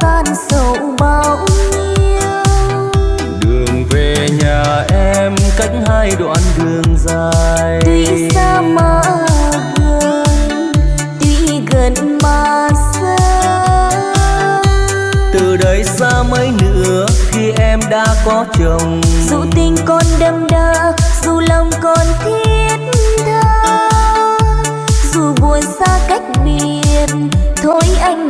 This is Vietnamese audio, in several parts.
tan sầu bao nhiêu đường về nhà em cách hai đoạn đường dài. Tuy xa mà gần tuy gần mà xa. Từ đây xa mấy nữa khi em đã có chồng. Dù tình con đâm đa dù lòng con thiết tha. Dù buồn xa cách biệt thôi anh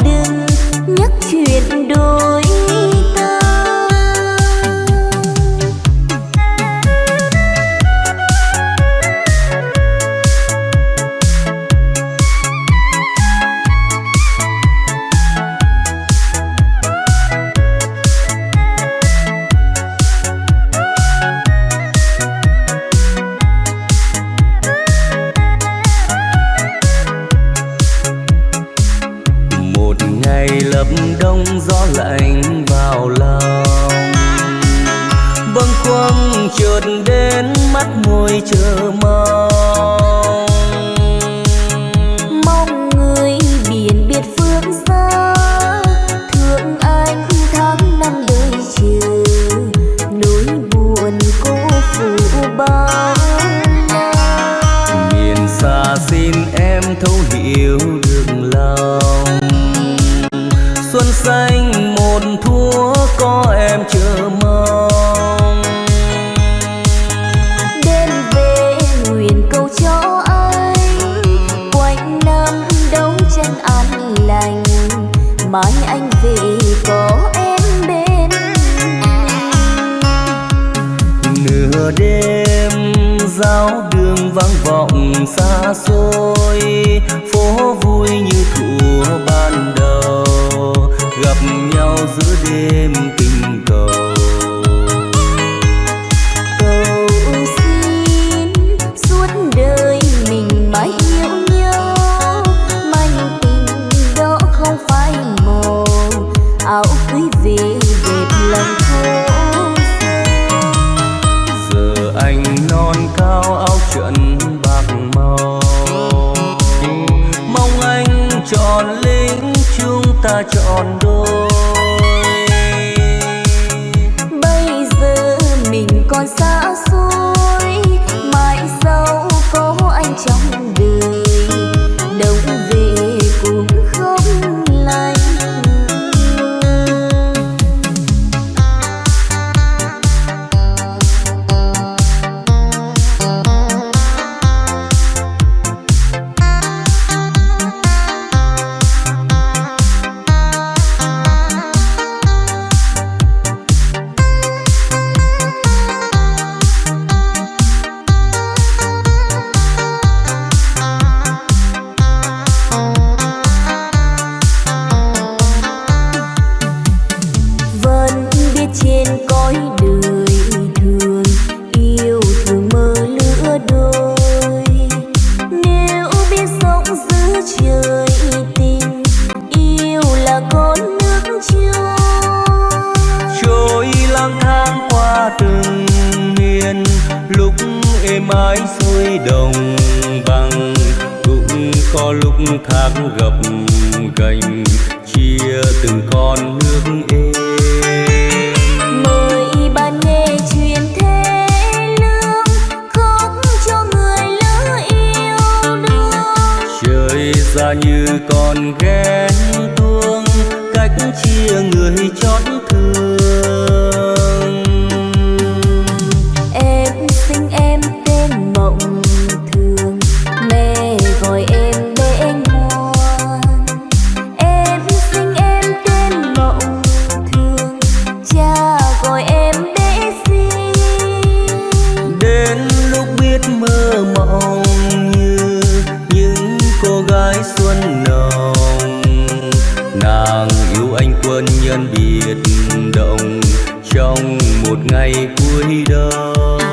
đời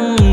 không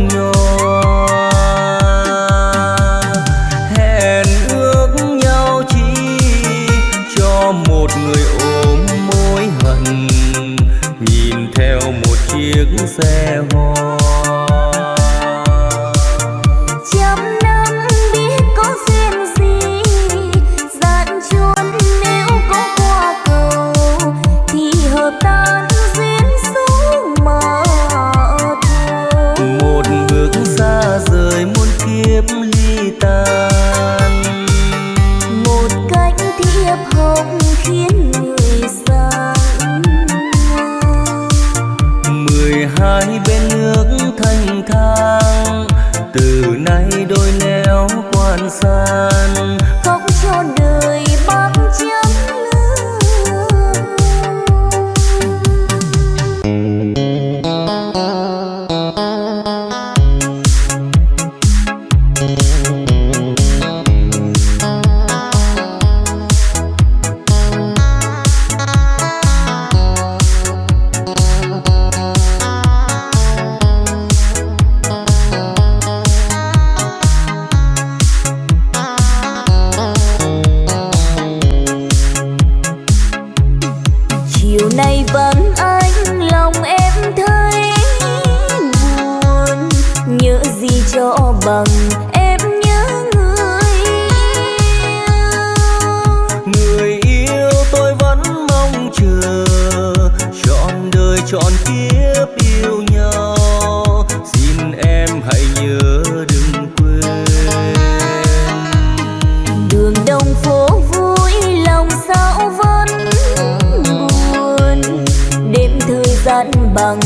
bằng em nhớ người yêu Người yêu tôi vẫn mong chờ Chọn đời chọn kiếp yêu nhau. Xin em hãy nhớ đừng quên. Đường đông phố vui lòng sao vẫn buồn. Đêm thời gian bằng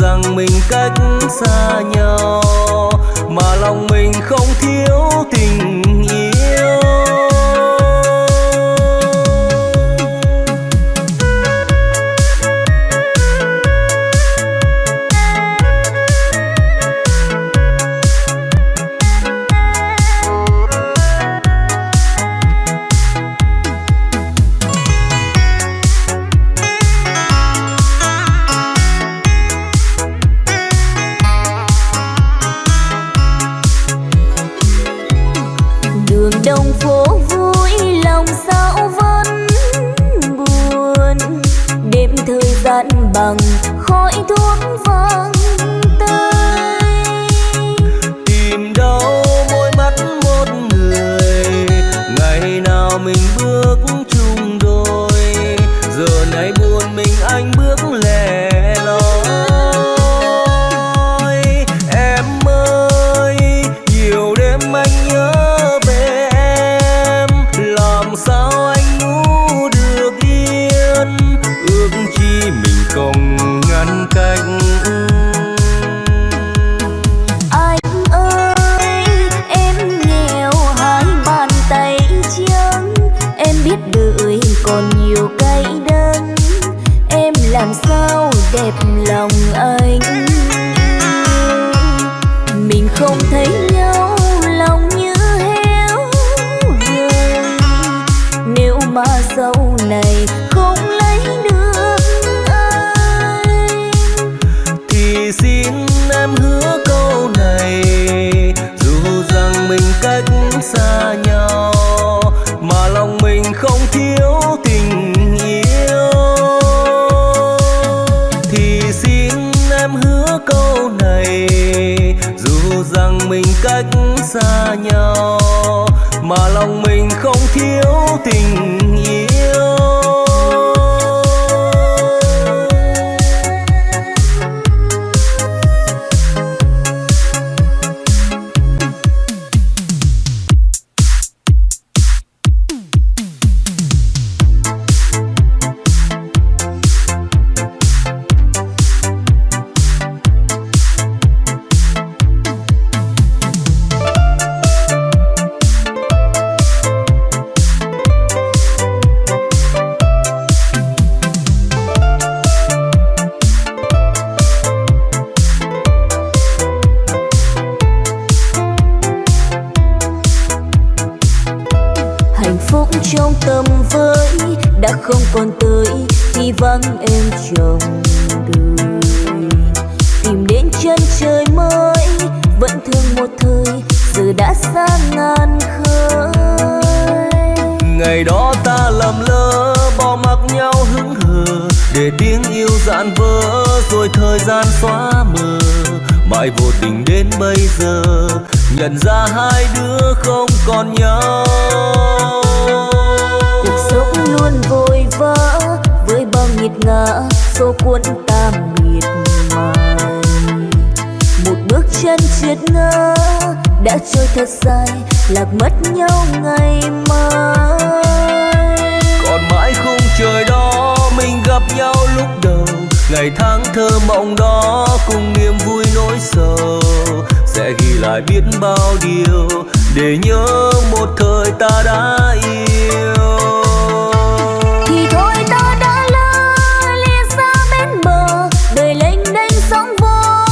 rằng mình cách xa nhau mà lòng mình không thiếu tình rồi thời gian xóa mờ, mãi vô tình đến bây giờ. Nhận ra hai đứa không còn nhau. Cuộc sống luôn vội vã với bao nghiệt ngã, số cuốn ta miệt mài một bước chân trượt ngã đã trôi thật dài, lạc mất nhau ngày mai. Ngày tháng thơ mộng đó cùng niềm vui nỗi sầu sẽ ghi lại biết bao điều để nhớ một thời ta đã yêu. Thì thôi ta đã lỡ lìa xa bên bờ đời lênh đênh sóng vỗ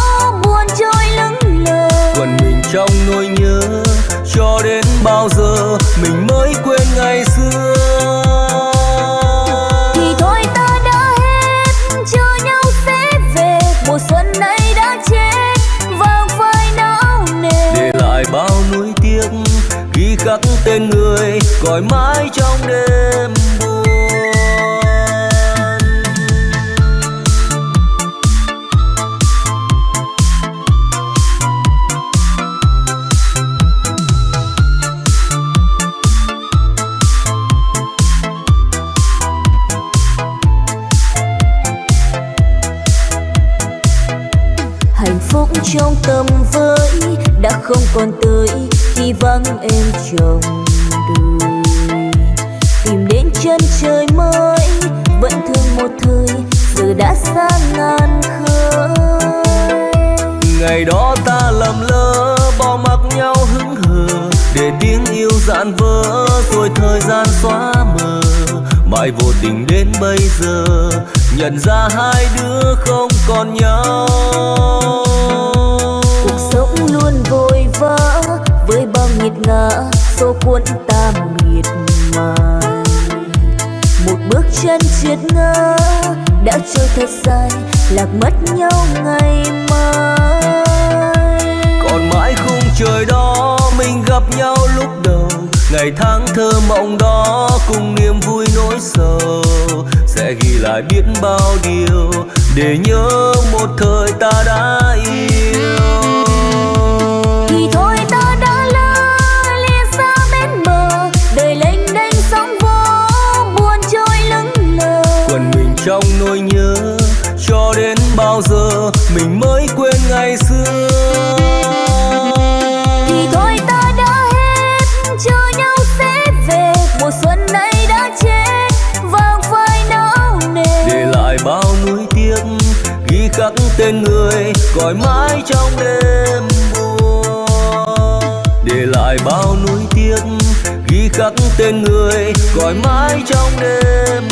buồn trôi lững lờ. Quần mình trong nỗi nhớ cho đến bao giờ mình mới quên gọi mãi trong đêm buồn hạnh phúc trong tâm với đã không còn tới khi vắng em chồng. Ngày đó ta lầm lỡ, bỏ mặc nhau hững hờ, để tiếng yêu dạn vỡ, rồi thời gian xóa mờ. Mãi vô tình đến bây giờ, nhận ra hai đứa không còn nhau. Cuộc sống luôn vội vã, với bao nghiệt ngã, số cuốn ta miệt mài. Một bước chân triệt ngã, đã trôi thật dài, lạc mất nhau ngày mai trời đó mình gặp nhau lúc đầu. Ngày tháng thơ mộng đó cùng niềm vui nỗi sầu. Sẽ ghi lại biết bao điều để nhớ một thời ta đã yêu. Thì thôi ta đã lỡ lìa xa bên bờ đời lênh đênh sóng vỗ buồn trôi lững lờ. Quần mình trong nỗi nhớ cho đến bao giờ mình mới tên người cõi mãi trong đêm buồn. Để lại bao nuối tiếc ghi khắc tên người cõi mãi trong đêm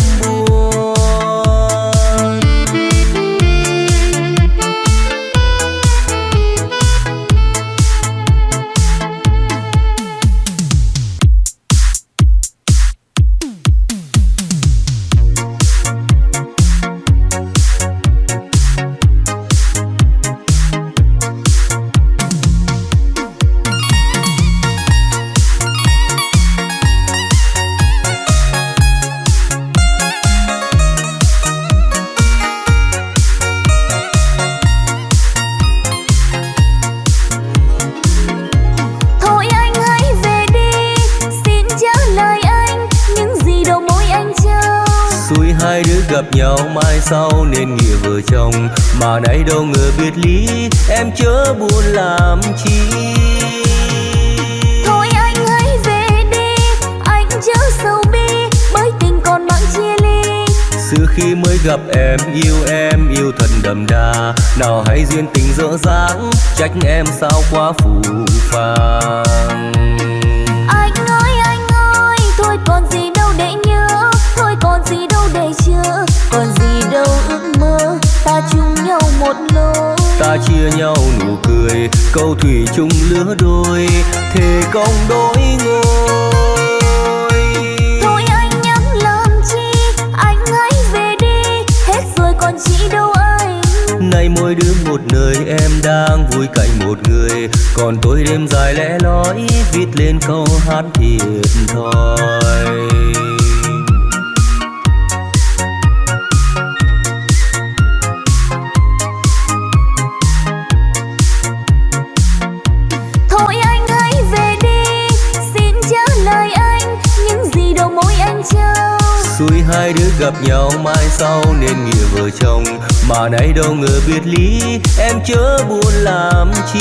nào hay duyên tình dở dáng trách em sao quá phù phàng. Anh ơi anh ơi thôi còn gì đâu để nhớ thôi còn gì đâu để chờ còn gì đâu ước mơ ta chung nhau một lối. Ta chia nhau nụ cười câu thủy chung lứa đôi thề công đôi ngôi nơi em đang vui cạnh một người. Còn tôi đêm dài lẽ lói viết lên câu hát thiệt thòi. Hai đứa gặp nhau mai sau nên nghĩa vợ chồng. Mà nay đâu ngờ biệt ly em chớ buồn làm chi.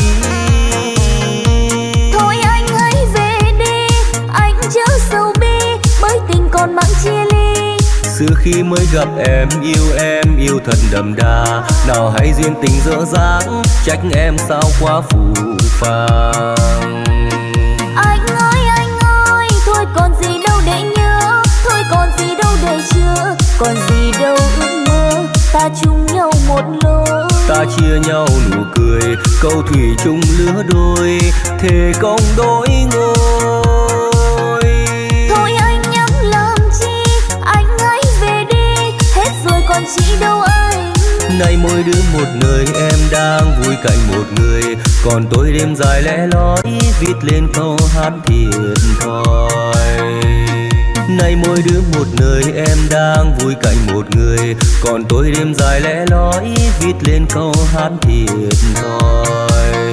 Thôi anh hãy về đi anh chớ sầu bi bởi tình còn mang chia ly. Xưa khi mới gặp em yêu em yêu thật đậm đà. Nào hay duyên tình dở dáng trách em sao quá phù phàng ta chung nhau một lối. Ta chia nhau nụ cười câu thủy chung lứa đôi thề công đôi ngôi. Thôi anh nhắm làm chi anh hãy về đi hết rồi còn chị đâu anh. Nay mỗi đứa một nơi em đang vui cạnh một người. Còn tôi đêm dài lẽ lói viết lên câu hát thiệt thòi Nay mỗi đứa một nơi, em đang vui cạnh một người. Còn tôi đêm dài lẽ lói viết lên câu hát thiệt thòi.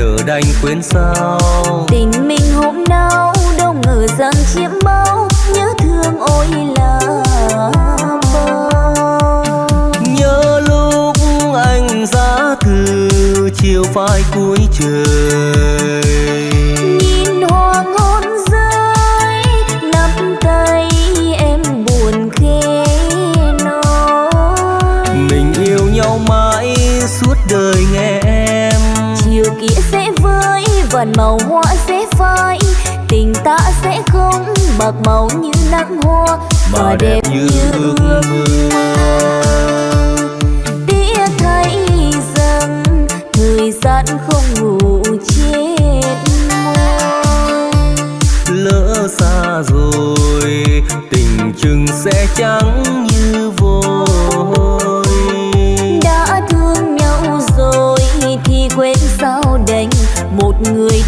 Nỡ đành quên sao tình mình hôm nào đâu ngờ rằng chiếm bao nhớ thương ôi là bao. Nhớ lúc anh giá từ chiều phai cuối trời vần màu hoa sẽ phai tình ta sẽ không bạc màu như nắng hoa Mà đẹp như ước mơ tiếc thấy rằng thời gian không ngủ chết môi Lỡ xa rồi tình chừng sẽ trắng như vôi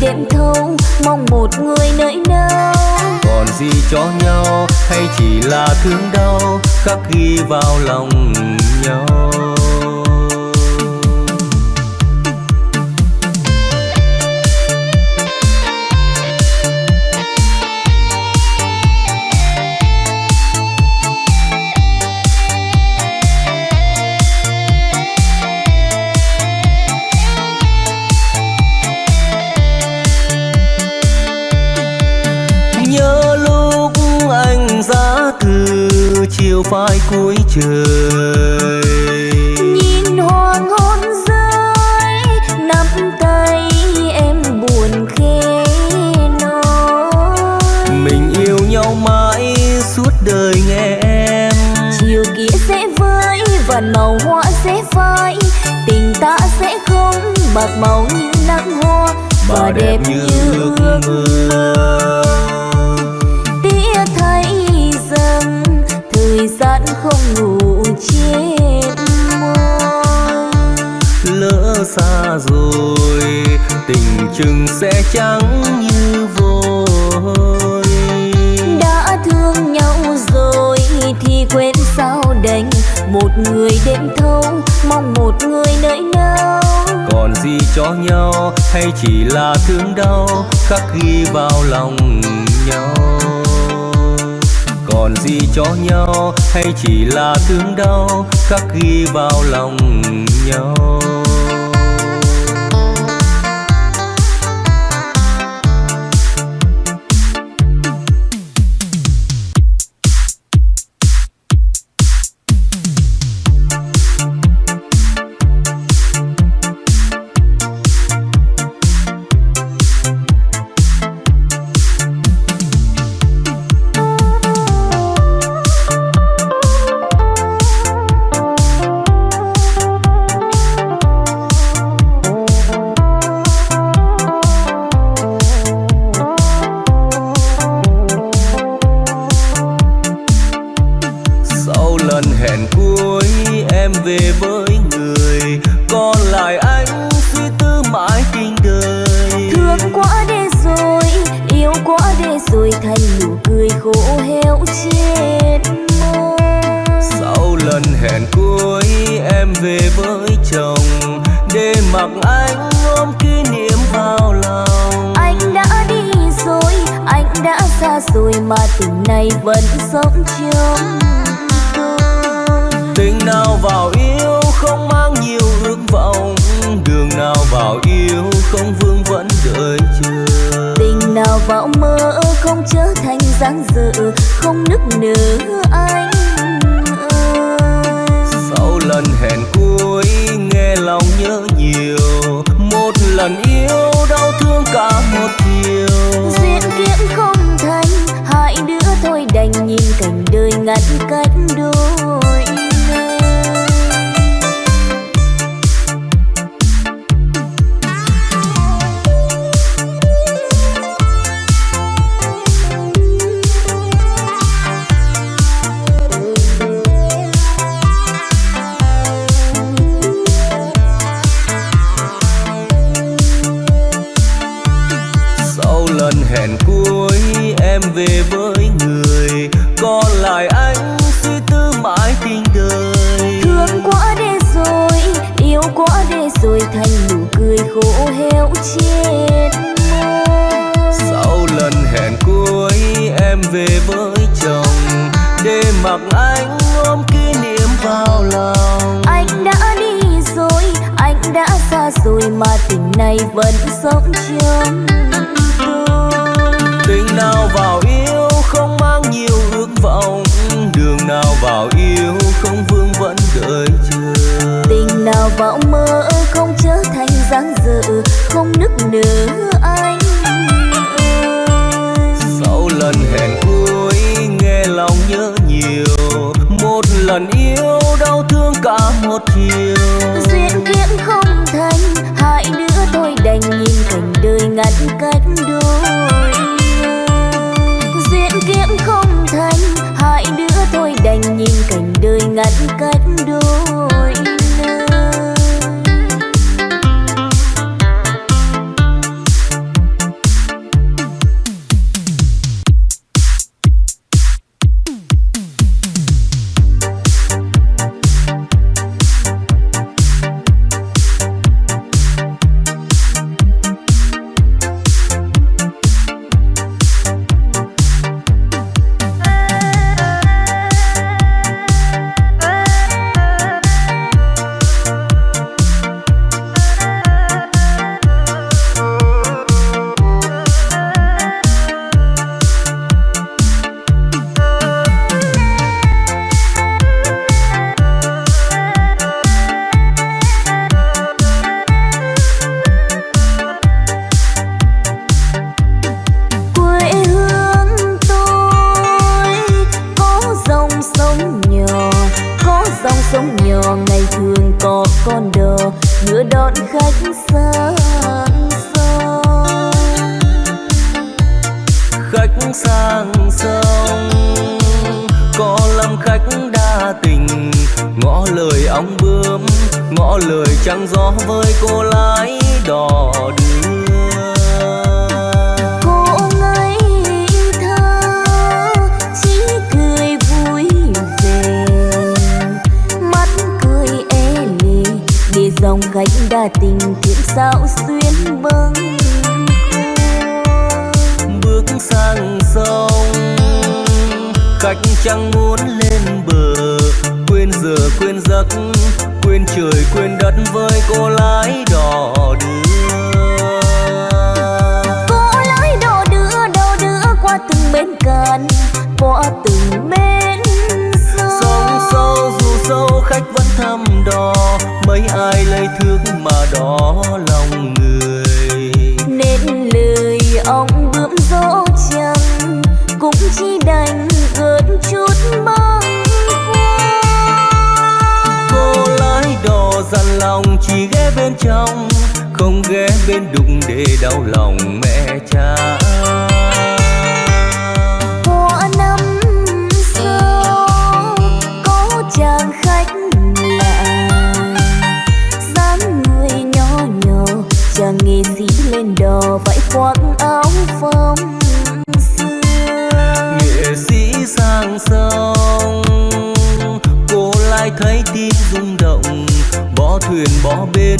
đêm thâu mong một người nơi nào còn gì cho nhau, hay chỉ là thương đau, khắc ghi vào lòng nhau? phai cuối trời. Nhìn hoa ngón rơi nắm tay em buồn khẽ nói. Mình yêu nhau mãi suốt đời nghe em. Chiều kia sẽ vơi và màu hoa sẽ phai. Tình ta sẽ không bạc màu như nắng hoa và, đẹp, đẹp như ước mơ. không ngủ chết môi. Lỡ xa rồi tình chừng sẽ trắng như vôi. Đã thương nhau rồi thì quên sao đành. Một người đêm thâu mong một người nơi nào còn gì cho nhau hay chỉ là thương đau khắc ghi vào lòng nhau còn gì cho nhau? Hay chỉ là thương đau khắc ghi vào lòng nhau? giấc quên trời quên đất với cô lái đò đưa. Cô lái đò đưa đò đưa qua từng bến cạn qua từng bến sông sâu dù sâu khách vẫn thăm đò mấy ai lấy thước mà đỏ lòng người dằn lòng chỉ ghé bên trong không ghé bên đụng để đau lòng mẹ cha. Nghệ sĩ lên đò vải khoác áo phong xưa. Nghệ sĩ sang sông cô lại thấy tiếng thuyền bỏ bến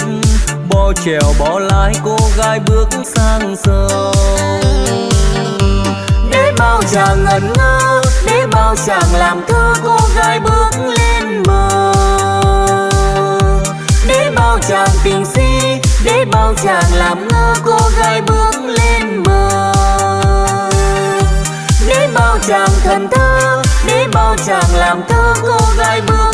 Bỏ chèo bỏ lái, cô gái bước sang sông. Để bao chàng ngẩn ngơ, Để bao chàng làm thơ, cô gái bước lên bờ Để bao chàng tình si, Để bao chàng làm ngơ, cô gái bước lên bờ Để bao chàng thần thơ, Để bao chàng làm thơ, cô gái bước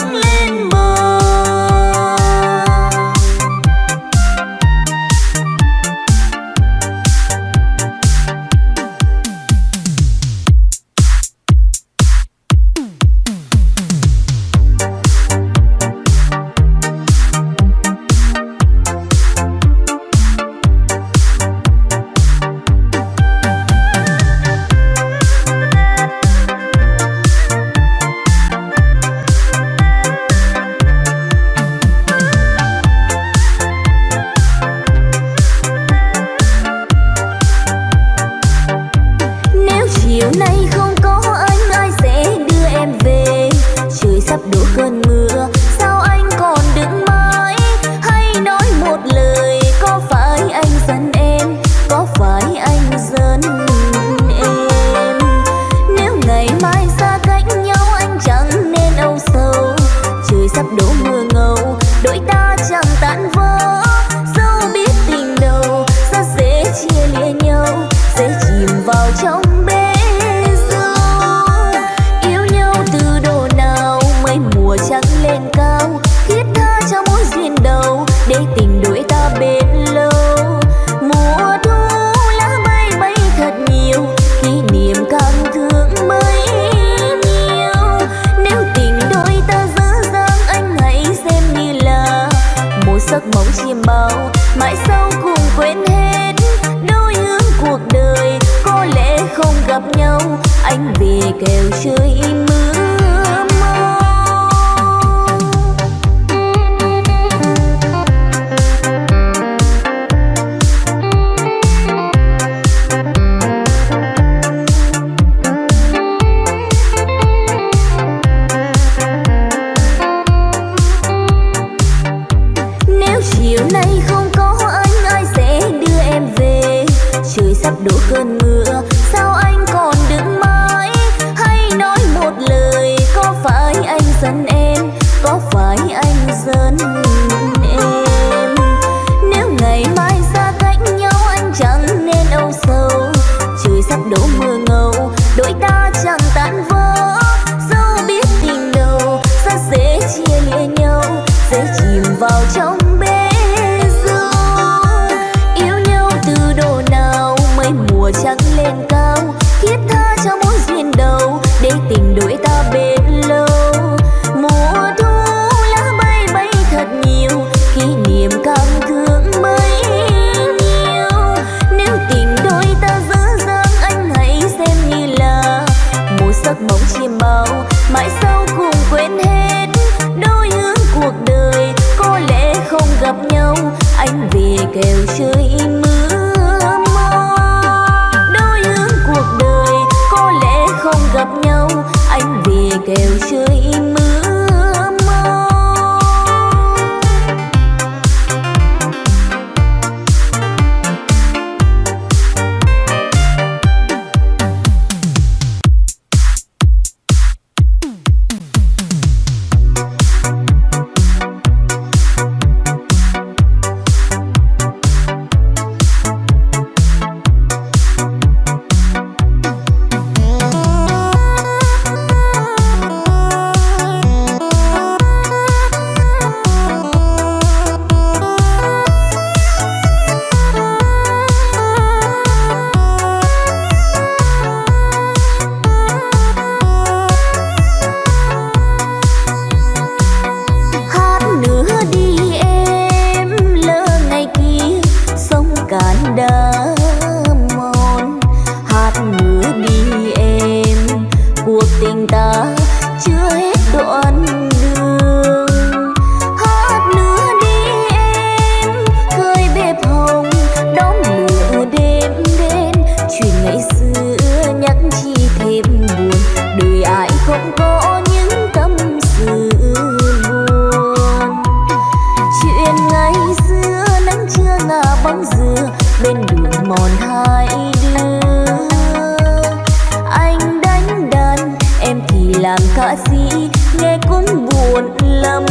yêu giấc mộng chim bao mãi sau cùng quên hết đôi hướng cuộc đời, có lẽ không gặp nhau, anh vì kèo chơi mưa kêu chưa bên đường mòn hai đứa. Anh đánh đàn, em thì làm ca sĩ, nghe cũng buồn lắm.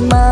terima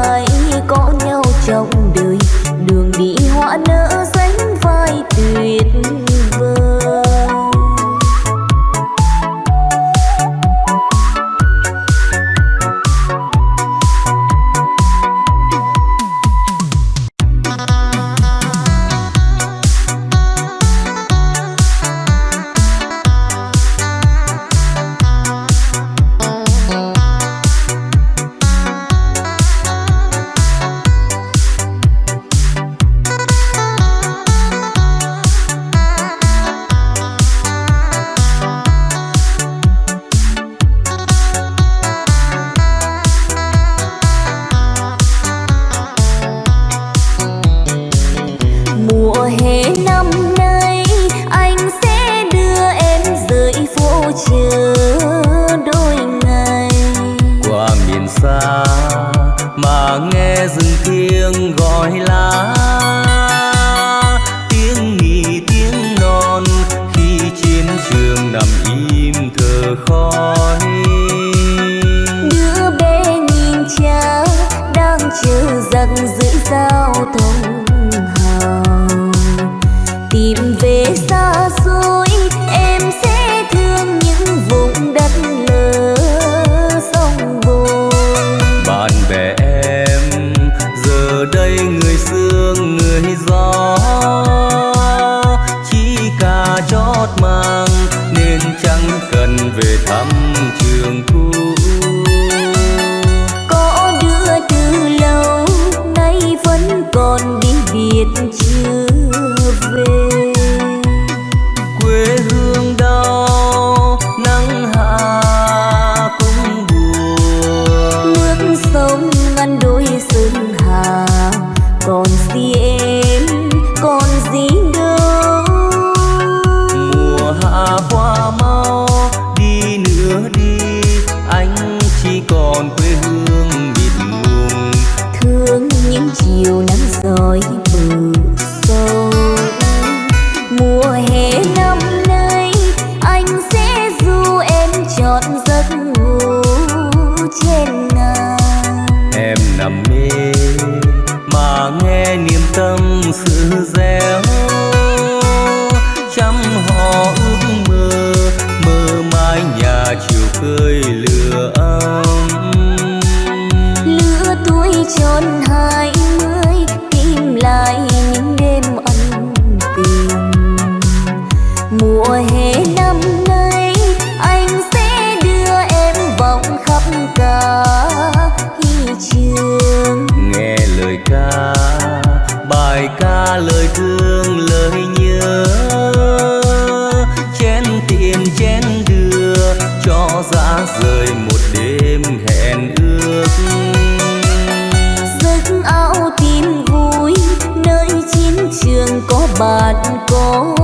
bài ca lời thương, lời nhớ. Chén tiền, chén đưa, cho ra rời một đêm hẹn ước. Giấc áo tin vui nơi chiến trường có bạn cô